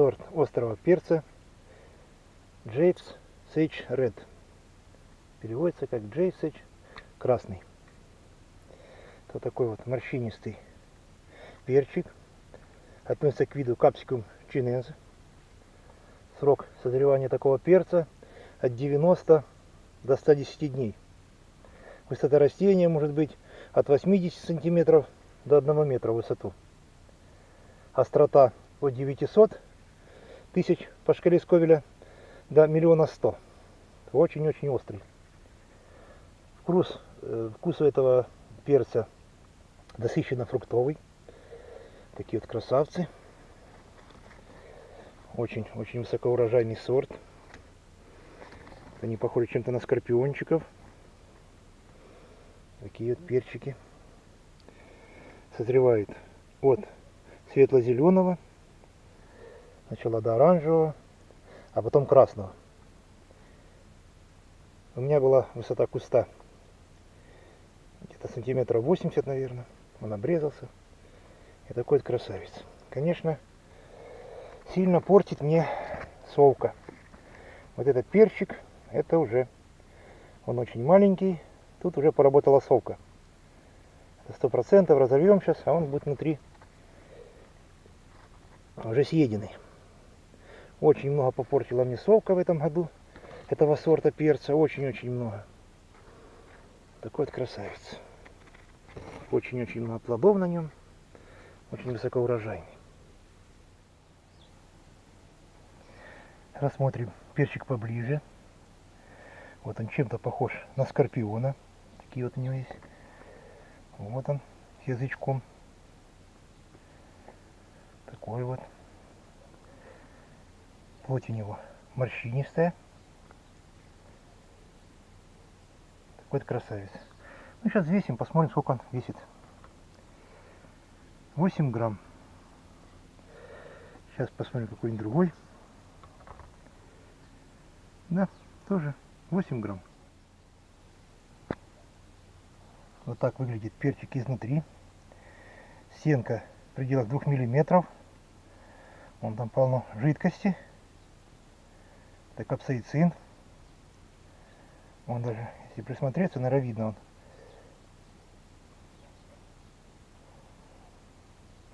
сорт острого перца Джейпс Сейдж Ред. Переводится как Джей Сейдж красный. Это такой вот морщинистый перчик. Относится к виду капсикум чинензе. Срок созревания такого перца от 90 до 110 дней. Высота растения может быть от 80 сантиметров до 1 метра в высоту. Острота от 900 тысяч по шкале Сковеля до миллиона сто. Очень-очень острый. Вкус, э, вкус у этого перца насыщенно фруктовый. Такие вот красавцы. Очень-очень высокоурожайный сорт. Они похожи чем-то на скорпиончиков. Такие вот перчики. Созревает от светло-зеленого, сначала до оранжевого, а потом красного. У меня была высота куста где-то сантиметров 80, наверное. Он обрезался. И такой вот красавец. Конечно, сильно портит мне совка. Вот этот перчик, это уже, он очень маленький. Тут уже поработала совка. Сто процентов разовьем сейчас, а он будет внутри уже съеденный. Очень много попортила мне совка в этом году этого сорта перца. Очень-очень много. Такой вот красавец. Очень-очень много плодов на нем. Очень высокоурожайный. Рассмотрим перчик поближе. Вот он чем-то похож на скорпиона. Такие вот у него есть. Вот он с язычком. Такой вот. Плоть у него морщинистая. Такой красавец. Ну, сейчас весим, посмотрим, сколько он весит. 8 грамм. Сейчас посмотрим какой-нибудь другой. Да, тоже 8 грамм. Вот так выглядит перчик изнутри. Стенка в пределах 2 миллиметров. Вон там полно жидкости. Это капсаицин. Он даже, если присмотреться, наверное, видно он.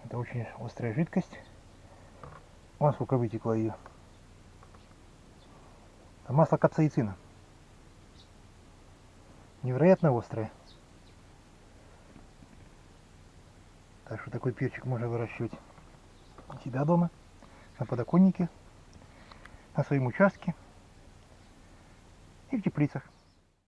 Это очень острая жидкость. Вон сколько вытекло ее. Это масло капсаицина. Невероятно острое. Так что такой перчик можно выращивать у себя дома на подоконнике, на своем участке и в теплицах.